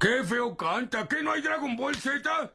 ¡Qué feo canta! ¿Qué no hay Dragon Ball Z?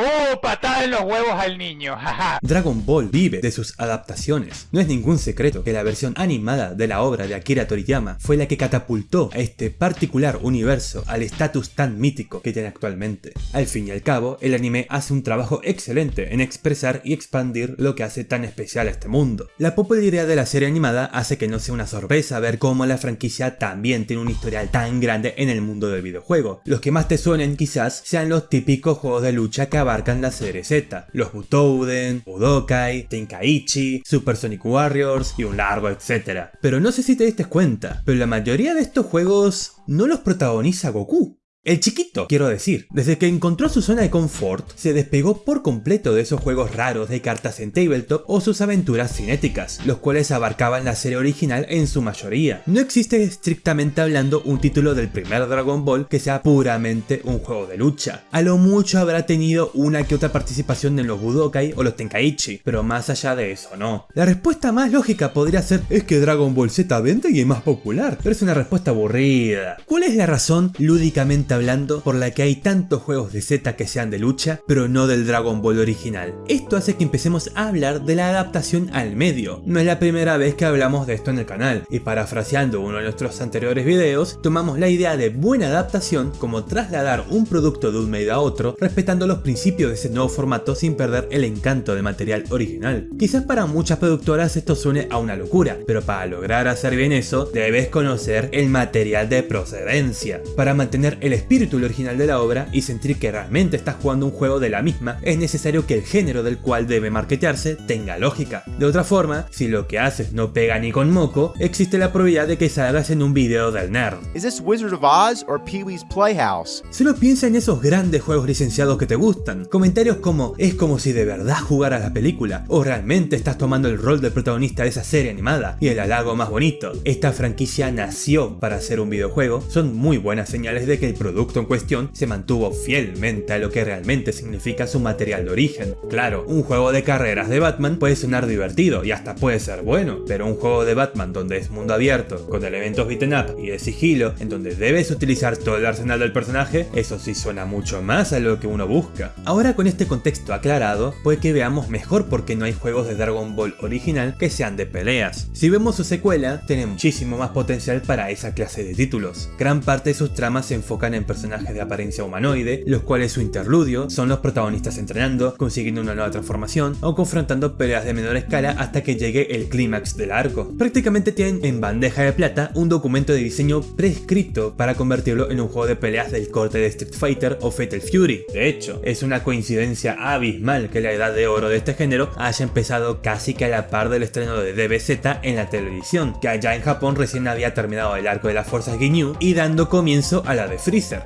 ¡Oh! Patada en los huevos al niño. Dragon Ball vive de sus adaptaciones. No es ningún secreto que la versión animada de la obra de Akira Toriyama fue la que catapultó a este particular universo al estatus tan mítico que tiene actualmente. Al fin y al cabo, el anime hace un trabajo excelente en expresar y expandir lo que hace tan especial a este mundo. La popularidad de la serie animada hace que no sea una sorpresa ver cómo la franquicia también tiene un historial tan grande en el mundo del videojuego. Los que más te suenen quizás sean los típicos juegos de lucha que abarcan la serie Z, los Butouden, Budokai, Tenkaichi, Super Sonic Warriors y un largo etcétera. Pero no sé si te diste cuenta, pero la mayoría de estos juegos no los protagoniza Goku. El chiquito, quiero decir, desde que encontró su zona de confort, se despegó por completo de esos juegos raros de cartas en tabletop o sus aventuras cinéticas, los cuales abarcaban la serie original en su mayoría. No existe estrictamente hablando un título del primer Dragon Ball que sea puramente un juego de lucha. A lo mucho habrá tenido una que otra participación en los Budokai o los Tenkaichi, pero más allá de eso no. La respuesta más lógica podría ser es que Dragon Ball Z vende y es más popular, pero es una respuesta aburrida. ¿Cuál es la razón lúdicamente hablando por la que hay tantos juegos de Z que sean de lucha, pero no del Dragon Ball original. Esto hace que empecemos a hablar de la adaptación al medio. No es la primera vez que hablamos de esto en el canal, y parafraseando uno de nuestros anteriores videos, tomamos la idea de buena adaptación como trasladar un producto de un medio a otro, respetando los principios de ese nuevo formato sin perder el encanto del material original. Quizás para muchas productoras esto suene a una locura, pero para lograr hacer bien eso, debes conocer el material de procedencia. Para mantener el espíritu original de la obra y sentir que realmente estás jugando un juego de la misma, es necesario que el género del cual debe marketearse tenga lógica. De otra forma, si lo que haces no pega ni con moco, existe la probabilidad de que salgas en un video del nerd. Is this Wizard of Oz or Pee-wee's Playhouse? Solo piensa en esos grandes juegos licenciados que te gustan. Comentarios como es como si de verdad jugaras la película o realmente estás tomando el rol del protagonista de esa serie animada y el halago más bonito. Esta franquicia nació para ser un videojuego, son muy buenas señales de que el producto en cuestión se mantuvo fielmente a lo que realmente significa su material de origen. Claro, un juego de carreras de Batman puede sonar divertido y hasta puede ser bueno, pero un juego de Batman donde es mundo abierto, con elementos beaten up y de sigilo, en donde debes utilizar todo el arsenal del personaje, eso sí suena mucho más a lo que uno busca. Ahora con este contexto aclarado, puede que veamos mejor por qué no hay juegos de Dragon Ball original que sean de peleas. Si vemos su secuela, tiene muchísimo más potencial para esa clase de títulos. Gran parte de sus tramas se enfocan en personajes de apariencia humanoide, los cuales su interludio son los protagonistas entrenando, consiguiendo una nueva transformación o confrontando peleas de menor escala hasta que llegue el clímax del arco. Prácticamente tienen en bandeja de plata un documento de diseño prescrito para convertirlo en un juego de peleas del corte de Street Fighter o Fatal Fury. De hecho, es una coincidencia abismal que la edad de oro de este género haya empezado casi que a la par del estreno de DBZ en la televisión, que allá en Japón recién había terminado el arco de las fuerzas Ginyu y dando comienzo a la de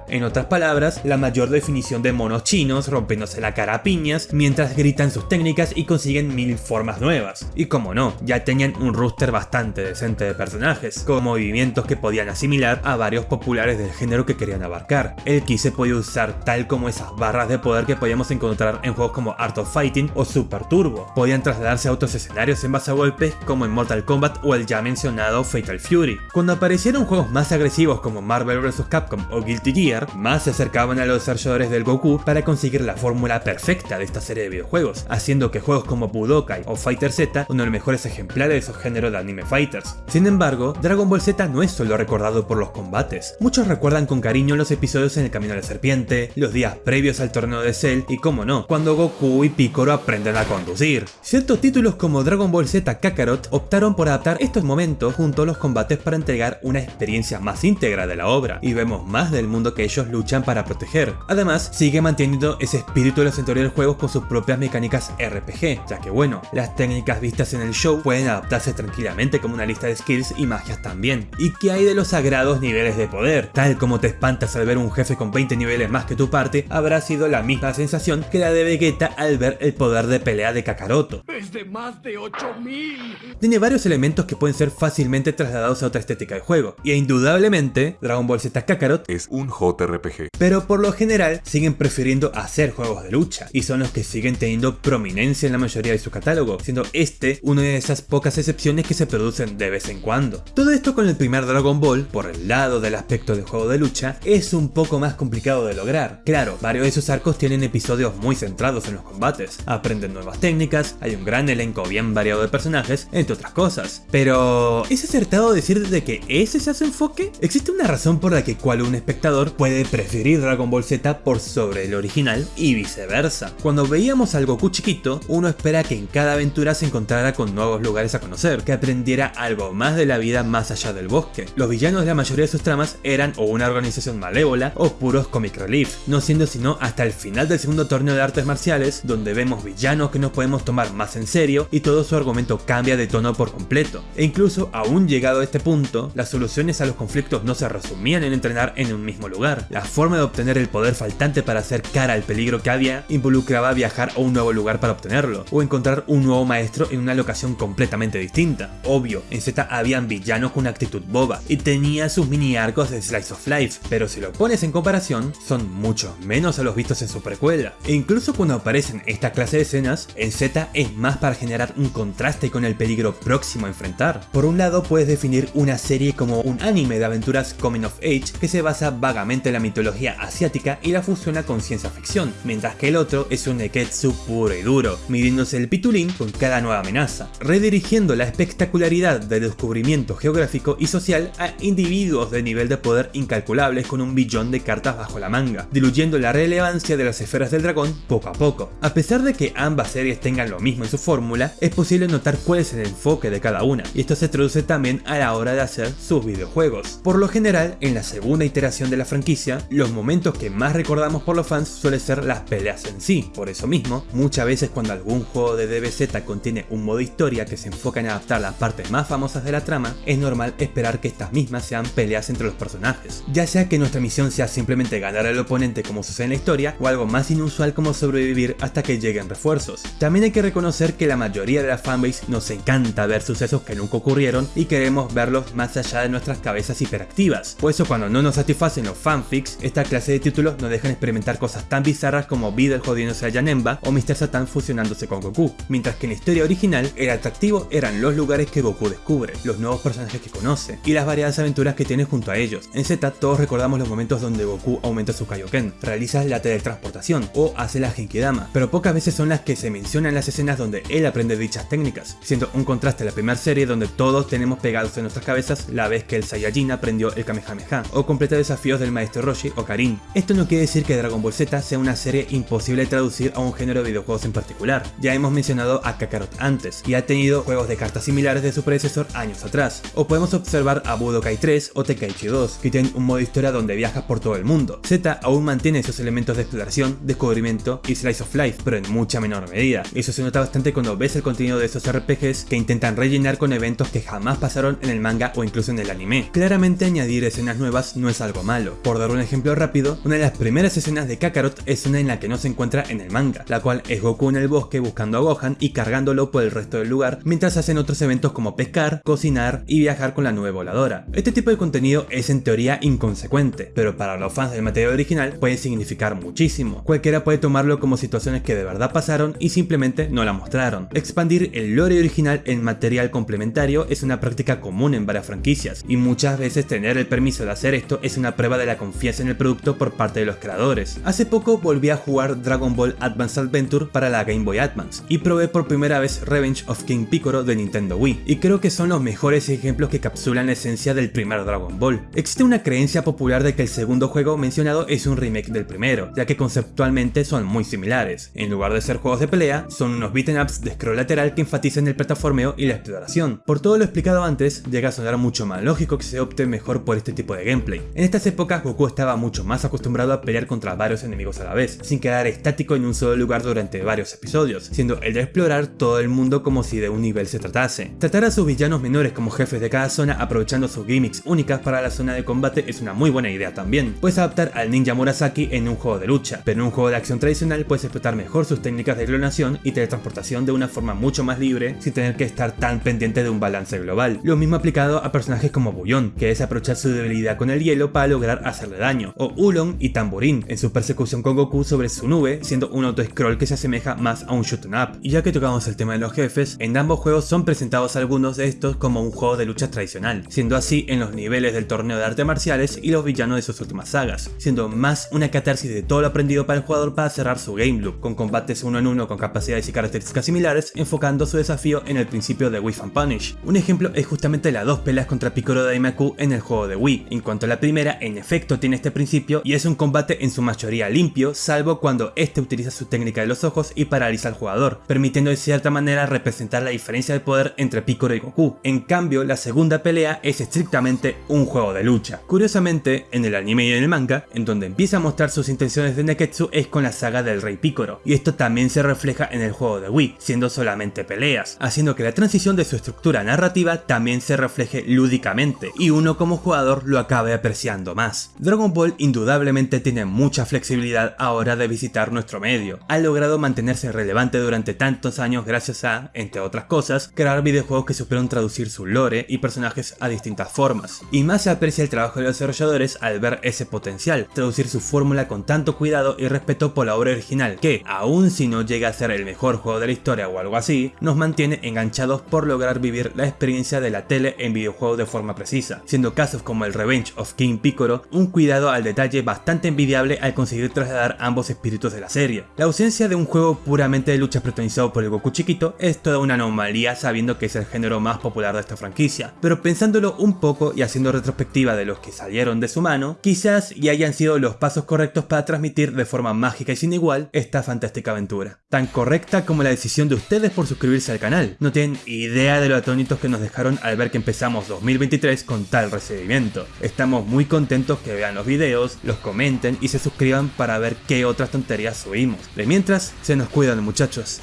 En otras palabras, la mayor definición de monos chinos rompiéndose la cara a piñas mientras gritan sus técnicas y consiguen mil formas nuevas. Y como no, ya tenían un roster bastante decente de personajes, con movimientos que podían asimilar a varios populares del género que querían abarcar. El ki se podía usar tal como esas barras de poder que podíamos encontrar en juegos como Art of Fighting o Super Turbo. Podían trasladarse a otros escenarios en base a golpes como en Mortal Kombat o el ya mencionado Fatal Fury. Cuando aparecieron juegos más agresivos como Marvel vs. Capcom o Guilty Gear, más se acercaban a los desarrolladores del Goku para conseguir la fórmula perfecta de esta serie de videojuegos, haciendo que juegos como Budokai o Fighter Z uno de los mejores ejemplares de su género de anime fighters. Sin embargo, Dragon Ball Z no es solo recordado por los combates. Muchos recuerdan con cariño los episodios en el Camino de la Serpiente, los días previos al torneo de Cell y como no, cuando Goku y Piccolo aprenden a conducir. Ciertos títulos como Dragon Ball Z Kakarot optaron por adaptar estos momentos junto a los combates para entregar una experiencia más íntegra de la obra, y vemos más del mundo que ellos luchan para proteger. Además, sigue manteniendo ese espíritu de los anteriores juegos con sus propias mecánicas RPG, ya que bueno, las técnicas vistas en el show pueden adaptarse tranquilamente como una lista de skills y magias también. ¿Y qué hay de los sagrados niveles de poder? Tal como te espantas al ver un jefe con 20 niveles más que tu parte, habrá sido la misma sensación que la de Vegeta al ver el poder de pelea de Kakaroto. ¡Es de más de 8000! Tiene varios elementos que pueden ser fácilmente trasladados a otra estética de juego, y indudablemente Dragon Ball Z Kakarot es un JRPG. pero por lo general siguen prefiriendo hacer juegos de lucha, y son los que siguen teniendo prominencia en la mayoría de su catálogo, siendo este una de esas pocas excepciones que se producen de vez en cuando. Todo esto con el primer Dragon Ball, por el lado del aspecto de juego de lucha, es un poco más complicado de lograr. Claro, varios de sus arcos tienen episodios muy centrados en los combates, aprenden nuevas técnicas, hay un gran elenco bien variado de personajes, entre otras cosas. Pero, ¿es acertado decir de que ese sea su enfoque? ¿Existe una razón por la que cual un espectador puede preferir Dragon Ball Z por sobre el original y viceversa? Cuando veíamos al Goku chiquito, uno espera que en cada aventura se encontrara con nuevos lugares a conocer, que aprendiera algo más de la vida más allá del bosque. Los villanos de la mayoría de sus tramas eran o una organización malévola o puros comic relief, no siendo sino hasta el final del segundo torneo de artes marciales, donde vemos villanos que nos podemos tomar más en serio y todo su argumento cambia de tono por completo. E incluso aún llegado a este punto, las soluciones a los conflictos no se resumían en entrenar en un mismo lugar. La forma de obtener el poder faltante para hacer cara al peligro que había involucraba viajar a un nuevo lugar para obtenerlo, o encontrar un nuevo maestro en una locación completamente distinta. Obvio, en Z habían villanos con una actitud boba, y tenía sus mini arcos de Slice of Life, pero si lo pones en comparación, son mucho menos a los vistos en su precuela. E incluso cuando aparecen esta clase de escenas, en Z es más para generar un contraste con el peligro próximo a enfrentar. Por un lado puedes definir una serie como un anime de aventuras coming of age que se basa vagamente en la mitología asiática y la fusiona con ciencia ficción, mientras que el otro es un neketsu puro y duro, midiéndose el pitulín con cada nueva amenaza, redirigiendo la espectacularidad del descubrimiento geográfico y social a individuos de nivel de poder incalculables con un billón de cartas bajo la manga, diluyendo la relevancia de las esferas del dragón poco a poco. A pesar de que ambas series tengan lo mismo en su fórmula, es posible notar cuál es el enfoque de cada una, y esto se traduce también a la hora de hacer sus videojuegos. Por lo general, en la segunda iteración de la franquicia, los momentos que más recordamos por los fans suelen ser las peleas en sí, por eso mismo, muchas veces cuando algún juego de DBZ contiene un modo historia que se enfoca en adaptar las partes más famosas de la trama, es normal esperar que estas mismas sean peleas entre los personajes, ya sea que nuestra misión sea simplemente ganar al oponente como sucede en la historia, o algo más inusual como sobrevivir hasta que lleguen refuerzos. También hay que reconocer que la mayoría de la fanbase nos encanta ver sucesos que nunca ocurrieron y queremos verlos más allá de nuestras cabezas hiperactivas. Por eso cuando no nos satisfacen los fanfics, esta clase de títulos nos dejan experimentar cosas tan bizarras como Videl jodiéndose a Yanemba o Mr. Satan fusionándose con Goku, mientras que en la historia original el atractivo eran los lugares que Goku descubre, los nuevos personajes que conoce y las variadas aventuras que tiene junto a ellos. En Z todos recordamos los momentos donde Goku aumenta su Kaioken, realiza la teletransportación o hace la Genkidama, pero pocas veces son las que se mencionan las escenas donde él aprende dichas técnicas, siendo un contraste a la primera serie donde todos tenemos pegados en nuestras cabezas la vez que el Saiyajin aprendió el Kamehameha o completa desafíos del maestro Roshi o Karin. Esto no quiere decir que Dragon Ball Z sea una serie imposible de traducir a un género de videojuegos en particular. Ya hemos mencionado a Kakarot antes y ha tenido juegos de cartas similares de su predecesor años atrás. O podemos observar a Budokai 3 o Tenkaichi 2 que tienen un modo historia donde viajas por todo el mundo. Z aún mantiene esos elementos de exploración, descubrimiento y slice of life, pero en mucha menor medida. Eso se nota bastante cuando ves el contenido de esos RPGs que intentan rellenar con eventos que jamás pasaron en el manga o incluso en el anime. Claramente añadir escenas nuevas no es algo malo. Por dar un ejemplo rápido, una de las primeras escenas de Kakarot es una en la que no se encuentra en el manga, la cual es Goku en el bosque buscando a Gohan y cargándolo por el resto del lugar, mientras hacen otros eventos como pescar, cocinar y viajar con la nube voladora. Este tipo de contenido es en teoría inconsecuente, pero para los fans del material original puede significar muchísimo. Cualquiera puede tomarlo como situaciones que de verdad pasaron y simplemente no la mostraron. Expandir el lore original en material complementario es una práctica común en varias franquicias, y muchas veces tener el permiso de hacer esto es una prueba de la confianza en el producto por parte de los creadores. Hace poco volví a jugar Dragon Ball Advance Adventure para la Game Boy Advance, y probé por primera vez Revenge of King Piccolo de Nintendo Wii, y creo que son los mejores ejemplos que capsulan la esencia del primer Dragon Ball. Existe una creencia popular de que el segundo juego mencionado es un remake del primero, ya que conceptualmente son muy similares. En lugar de ser juegos de pelea, son unos beaten ups de scroll lateral que enfatizan el plataformeo y la exploración. Por todo lo explicado antes, llega a sonar mucho más lógico que se opte mejor por este tipo de gameplay. En estas épocas Goku estaba mucho más acostumbrado a pelear contra varios enemigos a la vez, sin quedar estático en un solo lugar durante varios episodios, siendo el de explorar todo el mundo como si de un nivel se tratase. Tratar a sus villanos menores como jefes de cada zona aprovechando sus gimmicks únicas para la zona de combate es una muy buena idea también. Puedes adaptar al ninja Murasaki en un juego de lucha, pero en un juego de acción tradicional puedes explotar mejor sus técnicas de clonación y teletransportación de una forma mucho más libre sin tener que estar tan pendiente de un balance global. Lo mismo aplicado a personajes como Bullón, que es aprovechar su debilidad con el hielo para lograr hacerle daño, o Ulon y Tamborín en su persecución con Goku sobre su nube, siendo un auto-scroll que se asemeja más a un shoot up. Y ya que tocamos el tema de los jefes, en ambos juegos son presentados algunos de estos como un juego de lucha tradicional, siendo así en los niveles del torneo de artes marciales y los villanos de sus últimas sagas, siendo más una catarsis de todo lo aprendido para el jugador para cerrar su game loop, con combates uno en uno con capacidades y características similares, enfocando su desafío en el principio de Wii Fan Punish. Un ejemplo es justamente las dos peleas contra Piccolo Daimaku en el juego de Wii. En cuanto a la primera, en efecto tiene este principio y es un combate en su mayoría limpio, salvo cuando este utiliza su técnica de los ojos y paraliza al jugador, permitiendo de cierta manera representar la diferencia de poder entre Piccolo y Goku. En cambio, la segunda pelea es estrictamente un juego de lucha. Curiosamente, en el anime y en el manga, en donde empieza a mostrar sus intenciones de Neketsu es con la saga del Rey Piccolo, y esto también se refleja en el juego de Wii, siendo solamente peleas, haciendo que la transición de su estructura narrativa también se refleje lúdicamente, y uno como jugador lo acabe apreciando más. Dragon Ball indudablemente tiene mucha flexibilidad a hora de visitar nuestro medio, ha logrado mantenerse relevante durante tantos años gracias a, entre otras cosas, crear videojuegos que supieron traducir su lore y personajes a distintas formas, y más se aprecia el trabajo de los desarrolladores al ver ese potencial, traducir su fórmula con tanto cuidado y respeto por la obra original que, aun si no llega a ser el mejor juego de la historia o algo así, nos mantiene enganchados por lograr vivir la experiencia de la tele en videojuegos de forma precisa, siendo casos como el Revenge of King Piccolo un cuidado al detalle bastante envidiable al conseguir trasladar ambos espíritus de la serie. La ausencia de un juego puramente de lucha protagonizado por el Goku chiquito es toda una anomalía sabiendo que es el género más popular de esta franquicia, pero pensándolo un poco y haciendo retrospectiva de los que salieron de su mano, quizás ya hayan sido los pasos correctos para transmitir de forma mágica y sin igual esta fantástica aventura. Tan correcta como la decisión de ustedes por suscribirse al canal. No tienen idea de lo atónitos que nos dejaron al ver que empezamos 2023 con tal recibimiento. Estamos muy contentos que vean los videos, los comenten y se suscriban para ver qué otras tonterías subimos. Mientras, se nos cuidan muchachos.